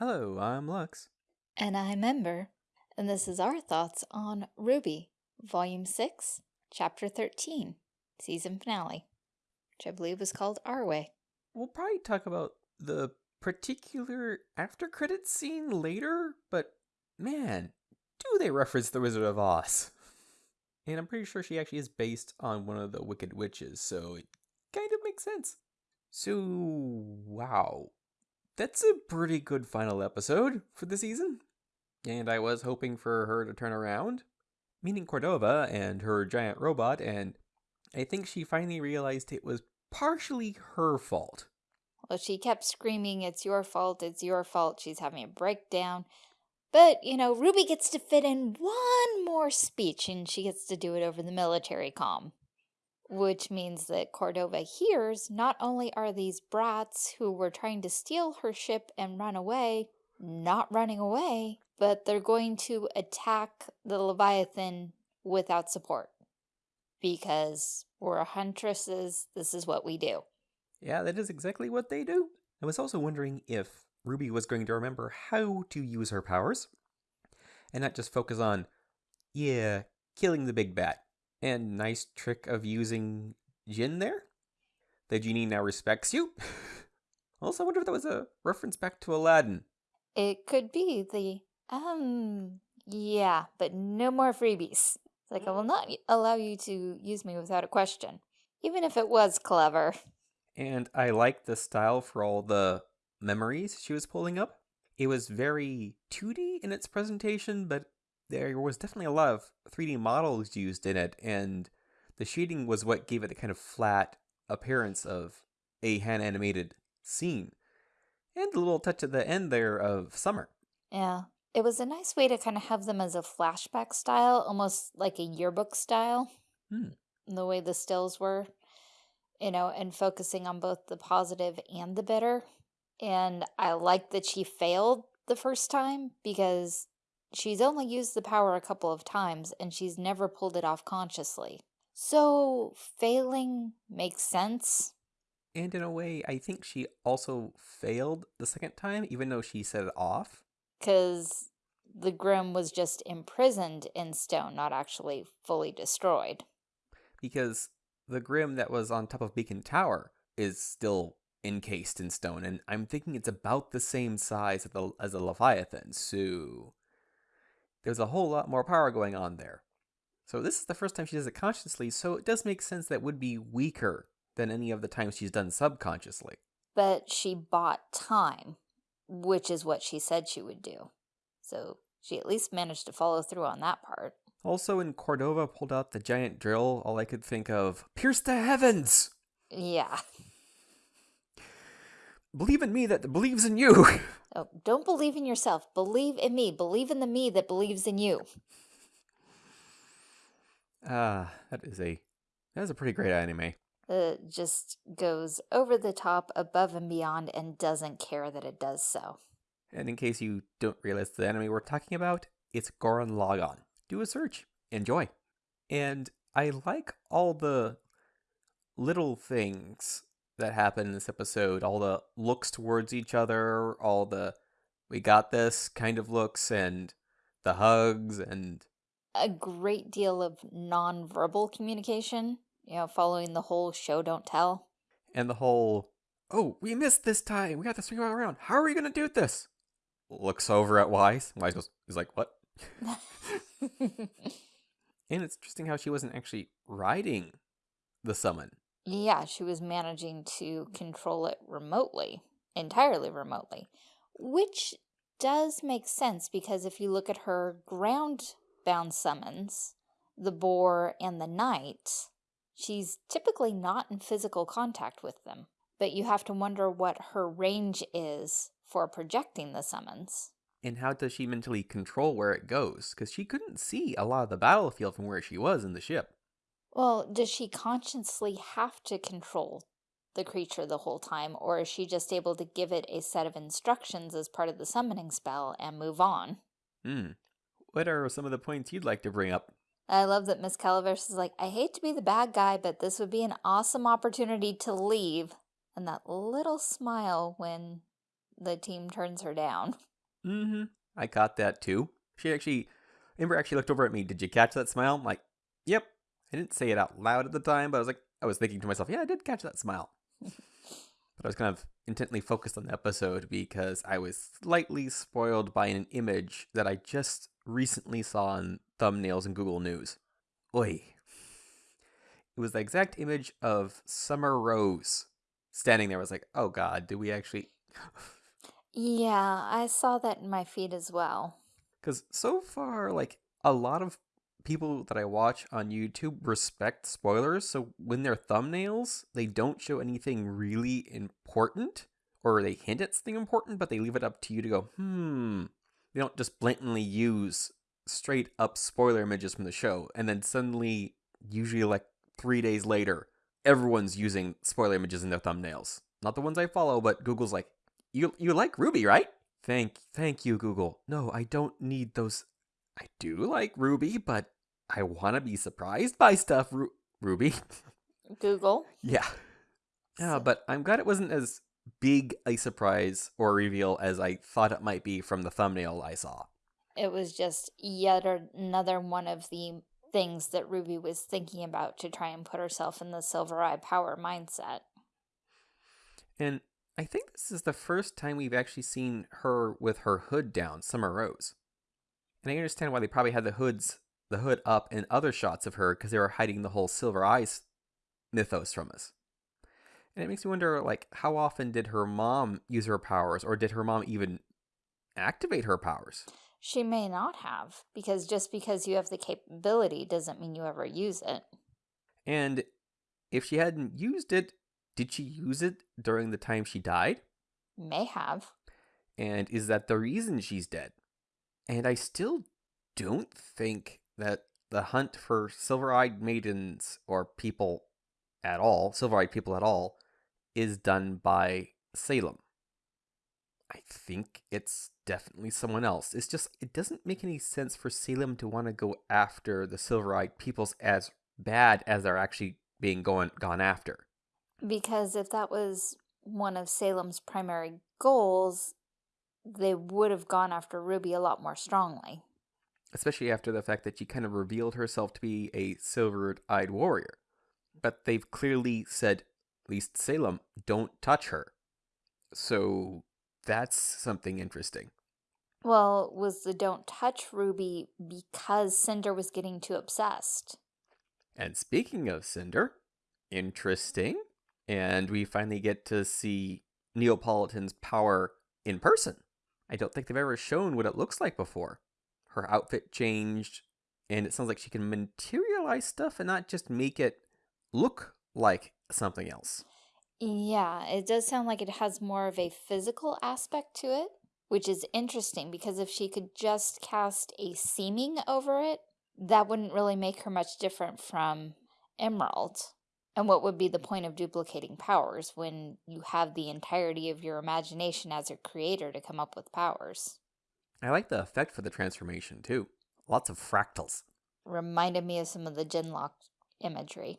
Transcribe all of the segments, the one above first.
Hello, I'm Lux. And I'm Ember, and this is our thoughts on RWBY, Volume 6, Chapter 13, Season Finale, which I believe was called Our Way. We'll probably talk about the particular after credits scene later, but man, do they reference the Wizard of Oz? And I'm pretty sure she actually is based on one of the Wicked Witches, so it kind of makes sense. So, wow. That's a pretty good final episode for the season. And I was hoping for her to turn around, meeting Cordovin and her giant robot, and I think she finally realized it was partially her fault. Well, she kept screaming, It's your fault, it's your fault. She's having a breakdown. But, you know, Ruby gets to fit in one more speech and she gets to do it over the military comm. Which means that Cordovin hears not only are these brats who were trying to steal her ship and run away, not running away, but they're going to attack the Leviathan without support. Because we're huntresses, this is what we do. Yeah, that is exactly what they do. I was also wondering if Ruby was going to remember how to use her powers and not just focus on, yeah, killing the big bat. And nice trick of using Jinn there. The genie now respects you. also, I wonder if that was a reference back to Aladdin. It could be the, um, yeah, but no more freebies. It's like, I will not allow you to use me without a question, even if it was clever. And I like the style for all the memories she was pulling up. It was very 2D in its presentation, but there was definitely a lot of 3D models used in it, and the shading was what gave it the kind of flat appearance of a hand animated scene. And a little touch at the end there of summer. Yeah. It was a nice way to kind of have them as a flashback style, almost like a yearbook style. Hmm. The way the stills were, you know, and focusing on both the positive and the bitter. And I like that she failed the first time because she's only used the power a couple of times and she's never pulled it off consciously. So failing makes sense. And in a way, I think she also failed the second time, even though she set it off. Because the Grimm was just imprisoned in stone, not actually fully destroyed. Because the Grimm that was on top of Beacon Tower is still encased in stone, and I'm thinking it's about the same size as the, as a Leviathan, so there's a whole lot more power going on there. So this is the first time she does it consciously, so it does make sense that would be weaker than any of the times she's done subconsciously. But she bought time, which is what she said she would do. So she at least managed to follow through on that part. Also, when Cordovin pulled out the giant drill, all I could think of, pierce the heavens! Yeah. Believe in me that believes in you! Oh, don't believe in yourself. Believe in me. Believe in the me that believes in you. Ah, that is a that is a pretty great anime. It just goes over the top, above and beyond, and doesn't care that it does so. And in case you don't realize the anime we're talking about, it's Gurren Lagann. Do a search. Enjoy. And I like all the little things that happened in this episode. All the looks towards each other, all the we got this kind of looks, and the hugs, and a great deal of non-verbal communication. You know, following the whole show don't tell. And the whole, oh, we missed this time. We got to swing around. How are we going to do this? Looks over at Weiss. Weiss goes, he's like, what? and it's interesting how she wasn't actually riding the summon. Yeah, she was managing to control it remotely, entirely remotely, which does make sense because if you look at her ground-bound summons, the boar and the knight, she's typically not in physical contact with them. But you have to wonder what her range is for projecting the summons. And how does she mentally control where it goes? Because she couldn't see a lot of the battlefield from where she was in the ship. Well, does she consciously have to control the creature the whole time, or is she just able to give it a set of instructions as part of the summoning spell and move on? Hmm. What are some of the points you'd like to bring up? I love that Miss Calaveras is like, I hate to be the bad guy, but this would be an awesome opportunity to leave. And that little smile when the team turns her down. Mm-hmm. I caught that too. She actually, Ember actually looked over at me. Did you catch that smile? I'm like, yep. I didn't say it out loud at the time, but I was like, I was thinking to myself, yeah, I did catch that smile. but I was kind of intently focused on the episode because I was slightly spoiled by an image that I just recently saw on thumbnails in Google News. Oi. It was the exact image of Summer Rose standing there. I was like, oh god, do we actually. Yeah, I saw that in my feed as well. Because so far, like, a lot of people that I watch on YouTube respect spoilers. So when they're thumbnails, they don't show anything really important or they hint at something important, but they leave it up to you to go, hmm. They don't just blatantly use straight up spoiler images from the show. And then suddenly, usually like three days later, everyone's using spoiler images in their thumbnails. Not the ones I follow, but Google's like, you you like Ruby, right? Thank thank you, Google. No, I don't need those. I do like Ruby, but I want to be surprised by stuff. Ru- RWBY. Google. yeah. Yeah, but I'm glad it wasn't as big a surprise or reveal as I thought it might be from the thumbnail I saw. It was just yet another one of the things that Ruby was thinking about to try and put herself in the Silver Eye power mindset. And I think this is the first time we've actually seen her with her hood down, Summer Rose. And I understand why they probably had the hoods, the hood up in other shots of her because they were hiding the whole Silver Eyes mythos from us. And it makes me wonder, like, how often did her mom use her powers, or did her mom even activate her powers? She may not have, because just because you have the capability doesn't mean you ever use it. And if she hadn't used it, did she use it during the time she died? May have. And is that the reason she's dead? And I still don't think that the hunt for silver eyed maidens or people at all, silver eyed people at all, is done by Salem. I think it's definitely someone else. It's just, it doesn't make any sense for Salem to want to go after the silver eyed peoples as bad as they're actually being going, gone after. Because if that was one of Salem's primary goals, they would have gone after Ruby a lot more strongly. Especially after the fact that she kind of revealed herself to be a silver eyed warrior. But they've clearly said, at least Salem, don't touch her. So that's something interesting. Well, was the don't touch Ruby because Cinder was getting too obsessed? And speaking of Cinder, interesting. And we finally get to see Neopolitan's power in person. I don't think they've ever shown what it looks like before. Her outfit changed, and it sounds like she can materialize stuff and not just make it look like something else. Yeah, it does sound like it has more of a physical aspect to it, which is interesting because if she could just cast a seeming over it, that wouldn't really make her much different from Emerald. And what would be the point of duplicating powers when you have the entirety of your imagination as a creator to come up with powers? I like the effect for the transformation too. Lots of fractals. Reminded me of some of the Genlock imagery.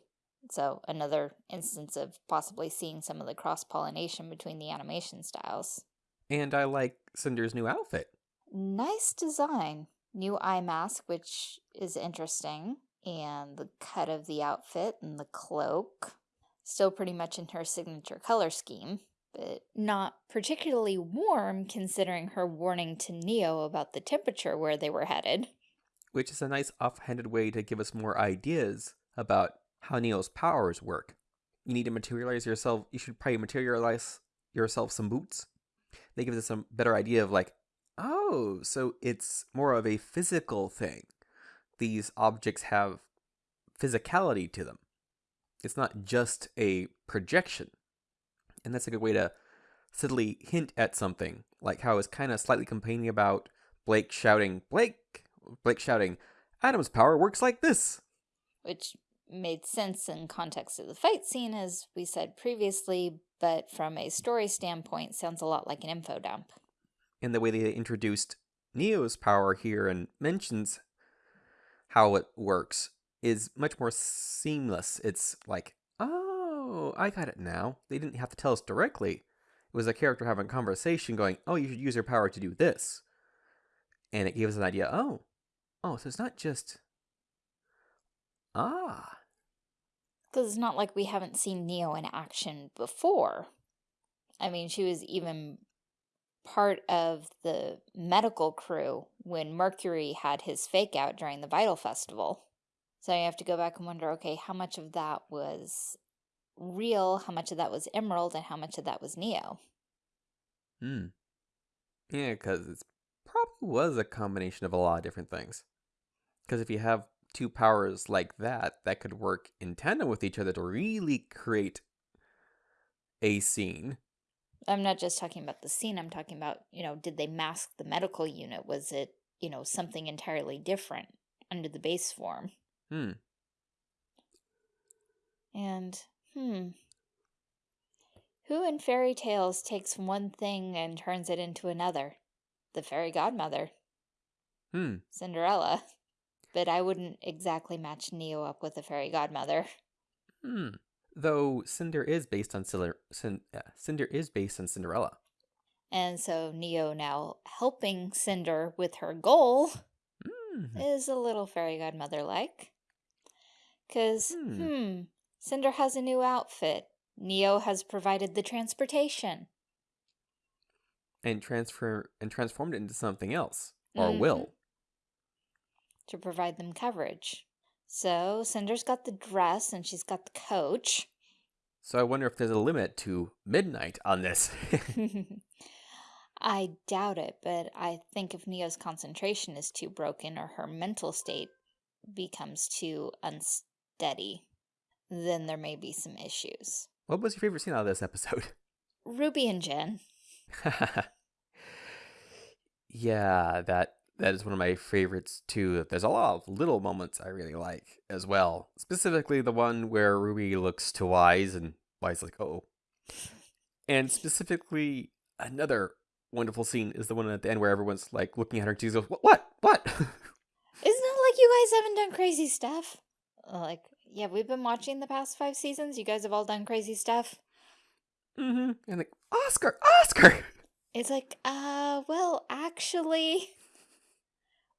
So another instance of possibly seeing some of the cross-pollination between the animation styles. And I like Cinder's new outfit. Nice design. New eye mask, which is interesting. And the cut of the outfit and the cloak. Still pretty much in her signature color scheme. But not particularly warm considering her warning to Neo about the temperature where they were headed. Which is a nice offhanded way to give us more ideas about how Neo's powers work. You need to materialize yourself. You should probably materialize yourself some boots. They give us some better idea of like, oh, so it's more of a physical thing. These objects have physicality to them. It's not just a projection. And that's a good way to subtly hint at something, like how I was kind of slightly complaining about Blake shouting, Blake, Blake shouting, Adam's power works like this. Which made sense in context of the fight scene, as we said previously, but from a story standpoint, sounds a lot like an info dump. And the way they introduced Neo's power here and mentions how it works is much more seamless. It's like, oh, I got it now. They didn't have to tell us directly. It was a character having a conversation going, oh, you should use your power to do this. And it gave us an idea, oh, oh, so it's not just. Ah. Because it's not like we haven't seen Neo in action before. I mean, she was even part of the medical crew when Mercury had his fake out during the Vytal Festival. So you have to go back and wonder, okay, how much of that was real, how much of that was Emerald, and how much of that was Neo? Hmm. Yeah, because it probably was a combination of a lot of different things. Because if you have two powers like that, that could work in tandem with each other to really create a scene. I'm not just talking about the scene, I'm talking about, you know, did they mask the medical unit? Was it, you know, something entirely different under the base form? Hmm. And, hmm. Who in fairy tales takes one thing and turns it into another? The fairy godmother. Hmm. Cinderella. But I wouldn't exactly match Neo up with the fairy godmother. Hmm. Though Cinder is based on Cinder, Cinder is based on Cinderella. And so Neo now helping Cinder with her goal Hmm. is a little fairy godmother like. Because, Hmm. hmm, Cinder has a new outfit. Neo has provided the transportation. And transfer and transformed it into something else. Or Mhm. will. to provide them coverage. So Cinder's got the dress and she's got the coach. So I wonder if there's a limit to midnight on this. I doubt it, but I think if Neo's concentration is too broken or her mental state becomes too unsteady, then there may be some issues. what was your favorite scene out of this episode? Ruby and Jinn. yeah, that that is one of my favorites too. There's a lot of little moments I really like as well. Specifically the one where Ruby looks to Weiss and Weiss is like, oh. And specifically another wonderful scene is the one at the end where everyone's like looking at her and she goes, What what? What? Isn't it like you guys haven't done crazy stuff? Like, yeah, we've been watching the past five seasons. You guys have all done crazy stuff. mm-hmm. And like, Oscar, Oscar It's like, uh, well, actually.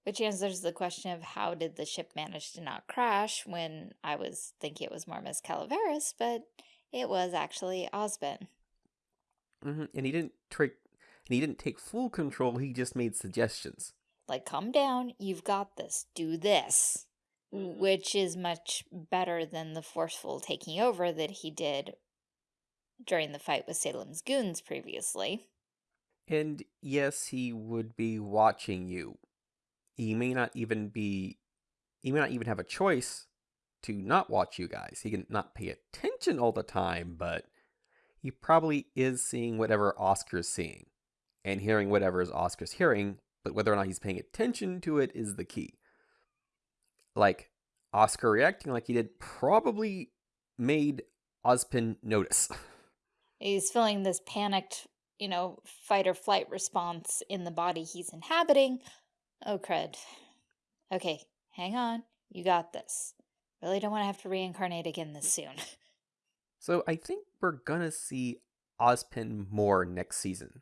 Which answers the question of how did the ship manage to not crash when I was thinking it was more Miss Calaveras, but it was actually Ozpin. hmm And he didn't trick and he didn't take full control, he just made suggestions. Like, calm down, you've got this, do this. Which is much better than the forceful taking over that he did during the fight with Salem's goons previously. And yes, he would be watching you. He may not even be he may not even have a choice to not watch you guys. He can not pay attention all the time, but he probably is seeing whatever Oscar's seeing and hearing whatever is Oscar's hearing, but whether or not he's paying attention to it is the key. Like Oscar reacting like he did probably made Ozpin notice. He's feeling this panicked, you know, fight or flight response in the body he's inhabiting. Oh, crud. Okay, hang on. You got this. Really don't want to have to reincarnate again this soon. So I think we're gonna see Ozpin more next season.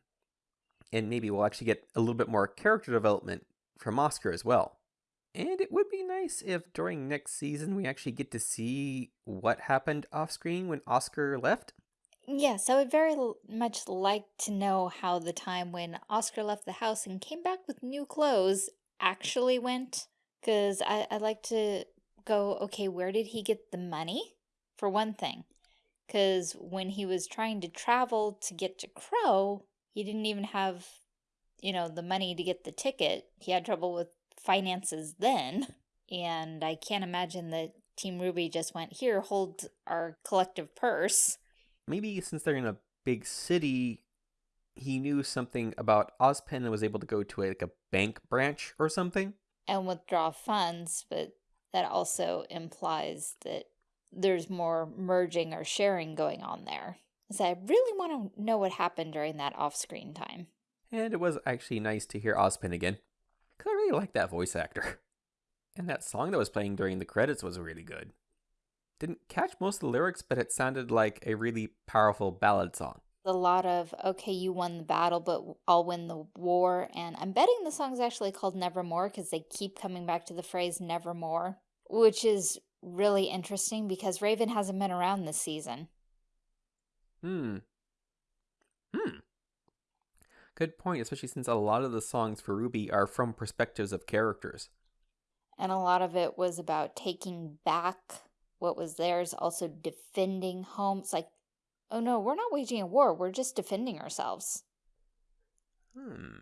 And maybe we'll actually get a little bit more character development from Oscar as well. And it would be nice if during next season we actually get to see what happened off screen when Oscar left. Yes, I would very l- much like to know how the time when Oscar left the house and came back with new clothes actually went. Because I'd like to go, okay, where did he get the money? For one thing. Because when he was trying to travel to get to Qrow, he didn't even have, you know, the money to get the ticket. He had trouble with finances then. And I can't imagine that Team Ruby just went, here, hold our collective purse. Maybe since they're in a big city, he knew something about Ozpin and was able to go to a, like a bank branch or something. and withdraw funds, but that also implies that there's more merging or sharing going on there. So I really want to know what happened during that off-screen time. And it was actually nice to hear Ozpin again. Because I really like that voice actor. And that song that was playing during the credits was really good. Didn't catch most of the lyrics, but it sounded like a really powerful ballad song. A lot of, okay, you won the battle, but I'll win the war. And I'm betting the song's actually called Nevermore because they keep coming back to the phrase Nevermore, which is really interesting because Raven hasn't been around this season. Hmm. Hmm. Good point, especially since a lot of the songs for RWBY are from perspectives of characters. And a lot of it was about taking back what was theirs, also defending home. It's like, oh no, we're not waging a war, we're just defending ourselves. Hmm.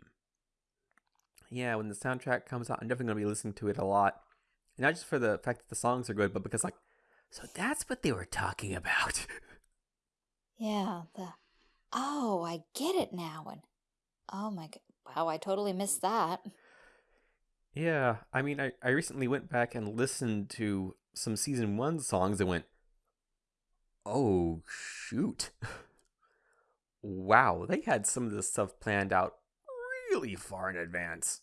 Yeah, when the soundtrack comes out, I'm definitely going to be listening to it a lot. And not just for the fact that the songs are good, but because, like, so that's what they were talking about. yeah, the, oh, I get it now. And, oh my god, wow, I totally missed that. Yeah, I mean, I, I recently went back and listened to some season one songs and went, oh, shoot. wow, they had some of this stuff planned out really far in advance.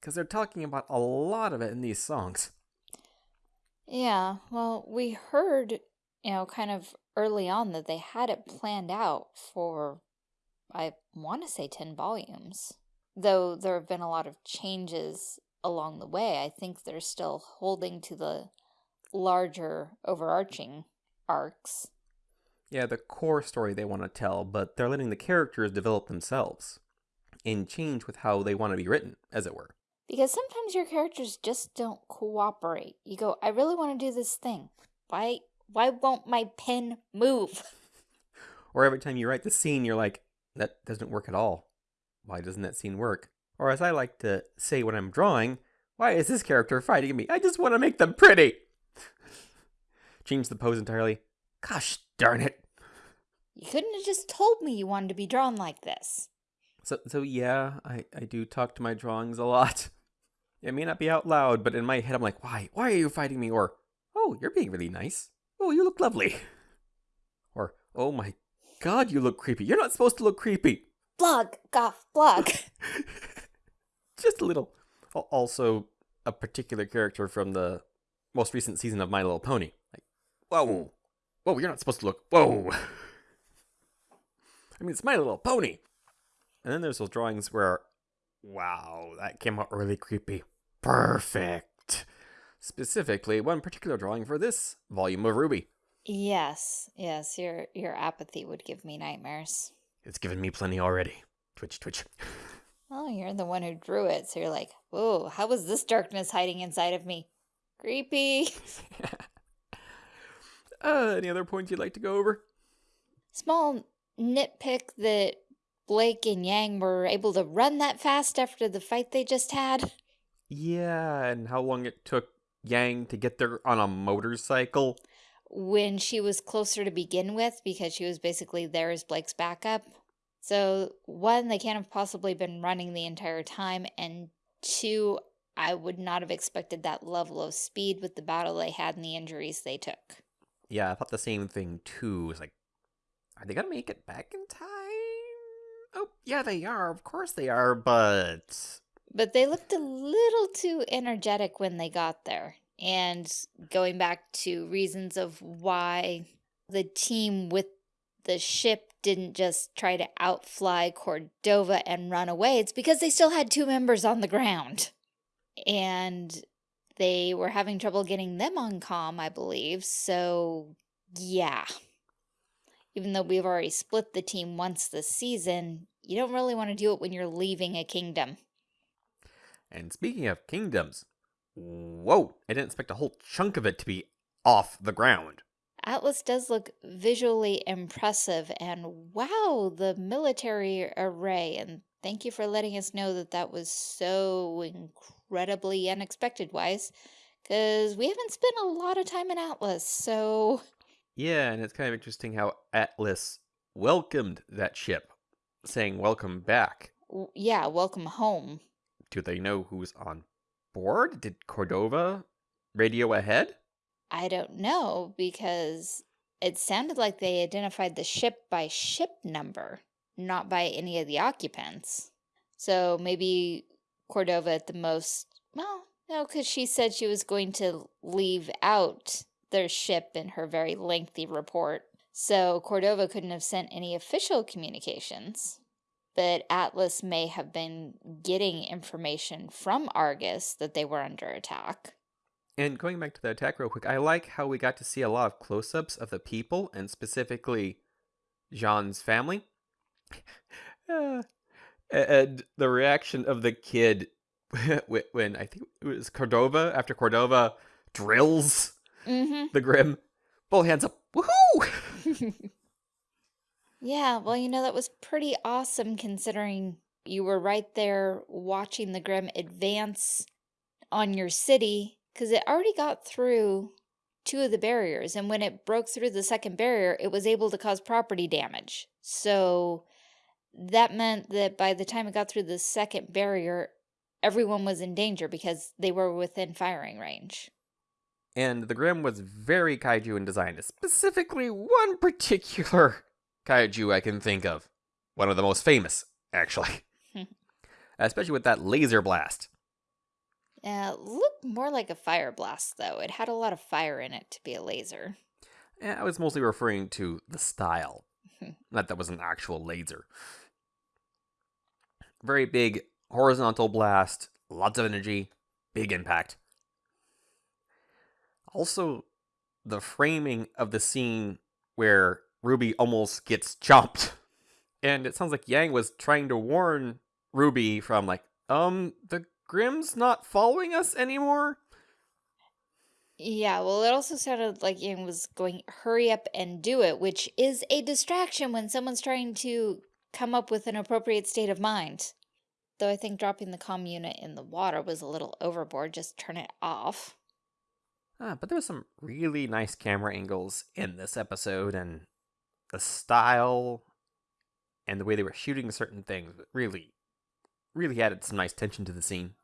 Because they're talking about a lot of it in these songs. Yeah, well, we heard, you know, kind of early on that they had it planned out for, I want to say 10 volumes. Though there have been a lot of changes along the way, I think they're still holding to the larger overarching arcs. Yeah, the core story they want to tell, but they're letting the characters develop themselves and change with how they want to be written, as it were. Because sometimes your characters just don't cooperate. You go, I really want to do this thing. Why why won't my pen move? or every time you write the scene, you're like, that doesn't work at all. Why doesn't that scene work? Or as I like to say when I'm drawing, why is this character fighting me? I just want to make them pretty. Change the pose entirely. Gosh darn it. You couldn't have just told me you wanted to be drawn like this. So, so yeah, I, I do talk to my drawings a lot. It may not be out loud, but in my head I'm like, why? Why are you fighting me? Or, oh, you're being really nice. Oh, you look lovely. Or, oh my god, you look creepy. You're not supposed to look creepy. Blog, goff, blog. Just a little. Also, a particular character from the most recent season of My Little Pony. Like, whoa. Whoa, you're not supposed to look. Whoa. I mean, it's My Little Pony. And then there's those drawings where, wow, that came out really creepy. Perfect. Specifically, one particular drawing for this volume of RWBY. Yes, yes, your your apathy would give me nightmares. It's given me plenty already. Twitch, twitch. Oh, you're the one who drew it, so you're like, whoa, how was this darkness hiding inside of me? Creepy. uh, any other points you'd like to go over? Small nitpick that Blake and Yang were able to run that fast after the fight they just had. Yeah, and how long it took Yang to get there on a motorcycle. When she was closer to begin with, because she was basically there as Blake's backup. So, one, they can't have possibly been running the entire time, and two, I would not have expected that level of speed with the battle they had and the injuries they took. Yeah, I thought the same thing too. It's like, are they gonna make it back in time? Oh, yeah, they are. Of course they are, but. But they looked a little too energetic when they got there. And going back to reasons of why the team with the ship didn't just try to outfly Cordovin and run away, it's because they still had two members on the ground. And they were having trouble getting them on comm, I believe. So, yeah even though we've already split the team once this season, you don't really want to do it when you're leaving a kingdom. And speaking of kingdoms, whoa, I didn't expect a whole chunk of it to be off the ground. Atlas does look visually impressive, and wow, the military array. And thank you for letting us know that that was so incredibly unexpected Weiss, because we haven't spent a lot of time in Atlas, so yeah, and it's kind of interesting how Atlas welcomed that ship, saying welcome back. Yeah, welcome home. Do they know who's on board? Did Cordovin radio ahead? I don't know because it sounded like they identified the ship by ship number, not by any of the occupants. So maybe Cordovin at the most, well, no, because she said she was going to leave out their ship in her very lengthy report. So Cordovin couldn't have sent any official communications, but Atlas may have been getting information from Argus that they were under attack. And going back to the attack real quick, I like how we got to see a lot of close-ups of the people, and specifically Jaune's family. uh, and the reaction of the kid when I think it was Cordovin, after Cordovin drills Mm-hmm. the Grimm, both hands up, woohoo! yeah, well, you know, that was pretty awesome considering you were right there watching the Grimm advance on your city because it already got through two of the barriers. And when it broke through the second barrier, it was able to cause property damage. So that meant that by the time it got through the second barrier, everyone was in danger because they were within firing range. And the Grimm was very kaiju in design, specifically one particular kaiju I can think of. One of the most famous, actually. Especially with that laser blast. Uh, looked more like a fire blast, though. It had a lot of fire in it to be a laser. Eh, I was mostly referring to the style. Not that was an actual laser. Very big horizontal blast, lots of energy, big impact. Also, the framing of the scene where Ruby almost gets chomped. And it sounds like Yang was trying to warn Ruby from, like, um, the Grimm's not following us anymore. Yeah, well, it also sounded like Yang was going, hurry up and do it, which is a distraction when someone's trying to come up with an appropriate state of mind. Though I think dropping the comm unit in the water was a little overboard, just turn it off. Ah, but there was some really nice camera angles in this episode, and the style and the way they were shooting certain things really, really added some nice tension to the scene.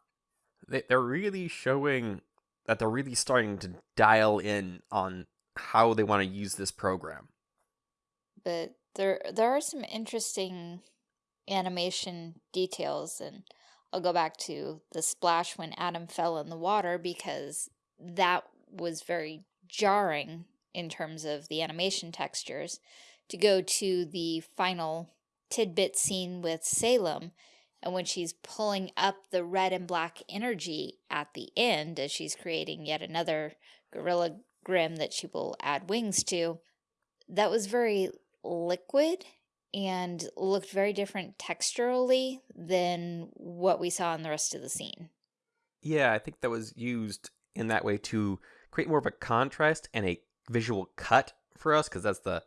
They, they're really showing that they're really starting to dial in on how they want to use this program. But there, there are some interesting animation details, and I'll go back to the splash when Adam fell in the water because that was very jarring in terms of the animation textures. To go to the final tidbit scene with Salem, and when she's pulling up the red and black energy at the end as she's creating yet another Gorilla Grimm that she will add wings to, that was very liquid and looked very different texturally than what we saw in the rest of the scene. Yeah, I think that was used in that way to create more of a contrast and a visual cut for us, because that's the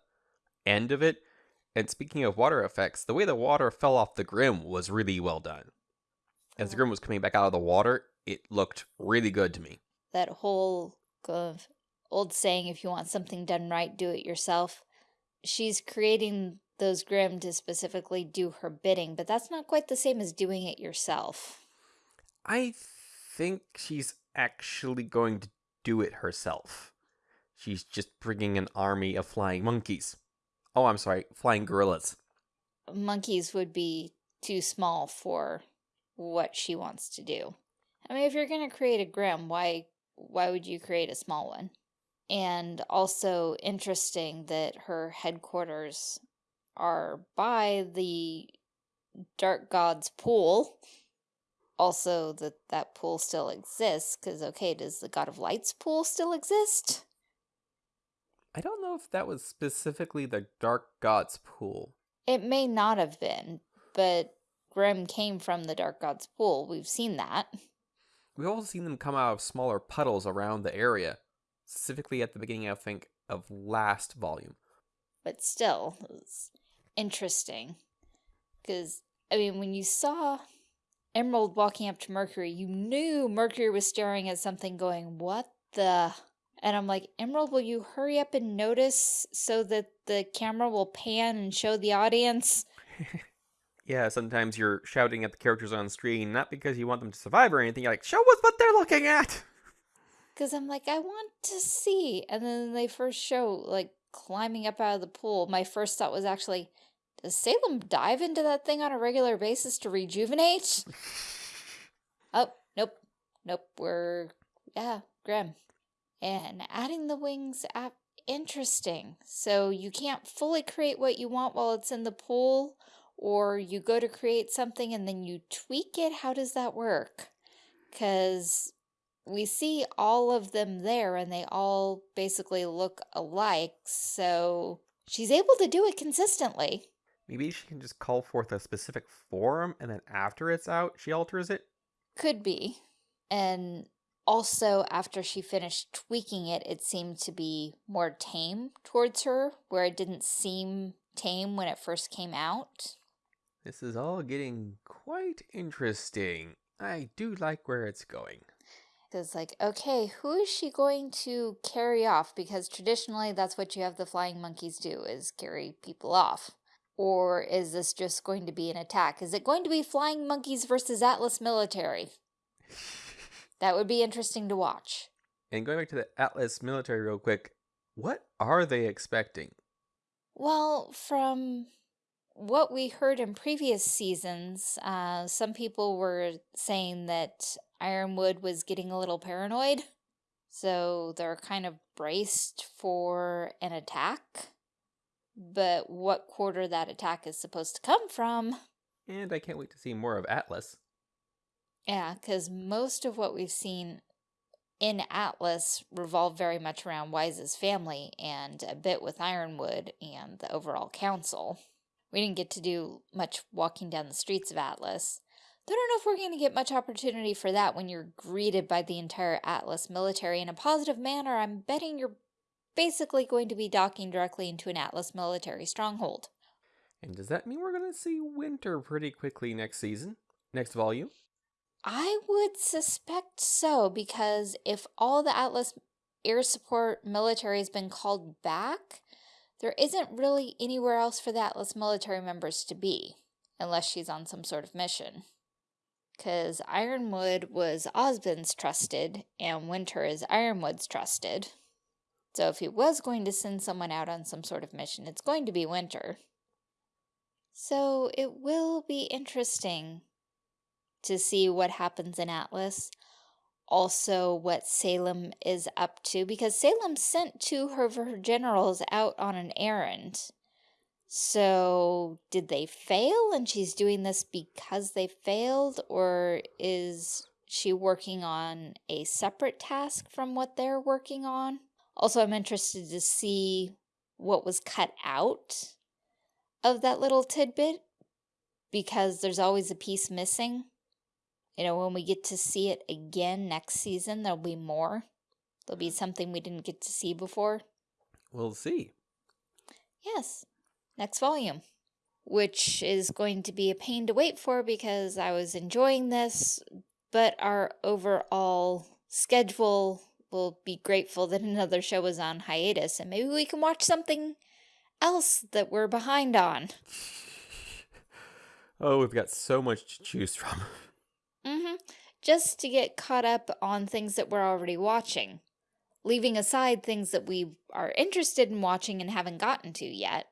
end of it. And speaking of water effects, the way the water fell off the Grimm was really well done. As the Grimm was coming back out of the water, it looked really good to me. That whole of old saying, if you want something done right, do it yourself. She's creating those Grimm to specifically do her bidding, but that's not quite the same as doing it yourself. I think she's actually going to do it herself. She's just bringing an army of flying monkeys. Oh, I'm sorry, flying gorillas. Monkeys would be too small for what she wants to do. I mean, if you're going to create a Grimm, why why would you create a small one? And also interesting that her headquarters are by the Dark God's pool. Also, that that pool still exists, because, okay, does the God of Light's pool still exist? I don't know if that was specifically the Dark God's pool. It may not have been, but Grimm came from the Dark God's pool. We've seen that. We've also seen them come out of smaller puddles around the area, specifically at the beginning, I think, of last volume. But still, it's interesting. Because, I mean, when you saw Emerald walking up to Mercury, you knew Mercury was staring at something going, What the? And I'm like, Emerald, will you hurry up and notice so that the camera will pan and show the audience? yeah, sometimes you're shouting at the characters on screen, not because you want them to survive or anything. You're like, show us what they're looking at! Because I'm like, I want to see. And then they first show, like, climbing up out of the pool. My first thought was actually, does Salem dive into that thing on a regular basis to rejuvenate? oh, nope. Nope. We're, yeah, Grimm. And adding the wings up interesting. So you can't fully create what you want while it's in the pool, or you go to create something and then you tweak it. How does that work? Because we see all of them there and they all basically look alike. So she's able to do it consistently. Maybe she can just call forth a specific form and then after it's out, she alters it? Could be. And also, after she finished tweaking it, it seemed to be more tame towards her, where it didn't seem tame when it first came out. This is all getting quite interesting. I do like where it's going. It's like, okay, who is she going to carry off? Because traditionally, that's what you have the flying monkeys do, is carry people off. Or is this just going to be an attack? Is it going to be flying monkeys versus Atlas military? that would be interesting to watch. And going back to the Atlas military real quick, what are they expecting? Well, from what we heard in previous seasons, uh, some people were saying that Ironwood was getting a little paranoid. So they're kind of braced for an attack. But what quarter that attack is supposed to come from. And I can't wait to see more of Atlas. Yeah, because most of what we've seen in Atlas revolve very much around Weiss's family and a bit with Ironwood and the overall council. We didn't get to do much walking down the streets of Atlas. I don't know if we're going to get much opportunity for that when you're greeted by the entire Atlas military in a positive manner. I'm betting you're basically going to be docking directly into an Atlas military stronghold. And does that mean we're going to see winter pretty quickly next season? Next volume? I would suspect so, because if all the Atlas air support military has been called back, there isn't really anywhere else for the Atlas military members to be, unless she's on some sort of mission. Because Ironwood was Ozpin's trusted, and Winter is Ironwood's trusted. So if he was going to send someone out on some sort of mission, it's going to be Winter. So it will be interesting to see what happens in Atlas. Also, what Salem is up to, because Salem sent two of her generals out on an errand. So, did they fail and she's doing this because they failed, or is she working on a separate task from what they're working on? Also, I'm interested to see what was cut out of that little tidbit because there's always a piece missing. You know, when we get to see it again next season, there'll be more. There'll be something we didn't get to see before. We'll see. Yes next volume, which is going to be a pain to wait for because I was enjoying this, but our overall schedule will be grateful that another show is on hiatus and maybe we can watch something else that we're behind on. oh, we've got so much to choose from. Just to get caught up on things that we're already watching, leaving aside things that we are interested in watching and haven't gotten to yet.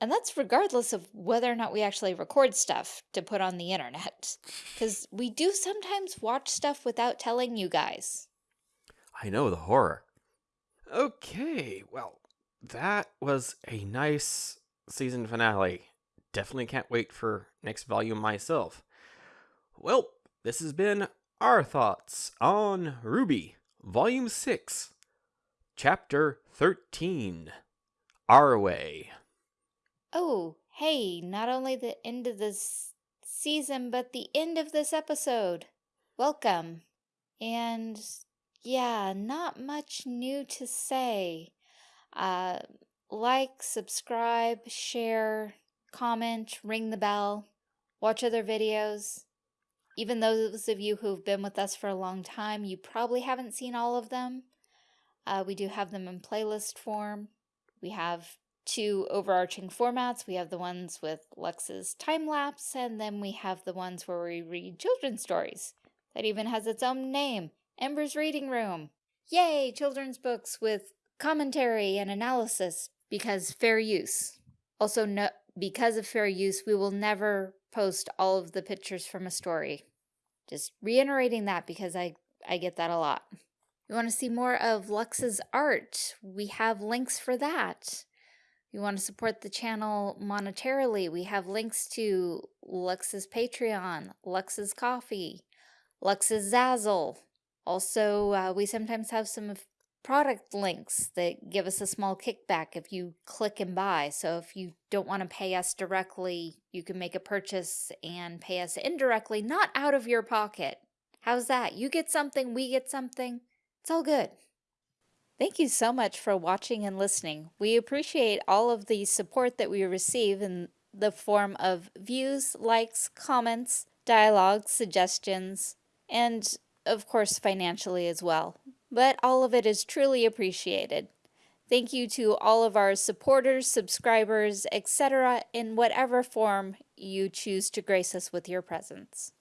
And that's regardless of whether or not we actually record stuff to put on the internet. Because we do sometimes watch stuff without telling you guys. I know the horror. Okay, well, that was a nice season finale. Definitely can't wait for next volume myself. Well, this has been our thoughts on RWBY, Volume 6, Chapter 13 Our Way. Oh, hey, not only the end of this season, but the end of this episode. Welcome. And yeah, not much new to say. Uh, like, subscribe, share, comment, ring the bell, watch other videos. Even those of you who've been with us for a long time, you probably haven't seen all of them. Uh, we do have them in playlist form. We have two overarching formats. We have the ones with Lux's time-lapse, and then we have the ones where we read children's stories. That even has its own name, Ember's Reading Room. Yay, children's books with commentary and analysis, because fair use. Also, no, because of fair use, we will never post all of the pictures from a story. Just reiterating that because I, I get that a lot. You want to see more of Lux's art? We have links for that. You want to support the channel monetarily? We have links to Lux's Patreon, Lux's Ko-fi, Lux's Zazzle. Also, uh, we sometimes have some product links that give us a small kickback if you click and buy. So if you don't want to pay us directly, you can make a purchase and pay us indirectly, not out of your pocket. How's that? You get something, we get something. It's all good. Thank you so much for watching and listening. We appreciate all of the support that we receive in the form of views, likes, comments, dialogues, suggestions, and of course financially as well but all of it is truly appreciated. Thank you to all of our supporters, subscribers, etc., in whatever form you choose to grace us with your presence.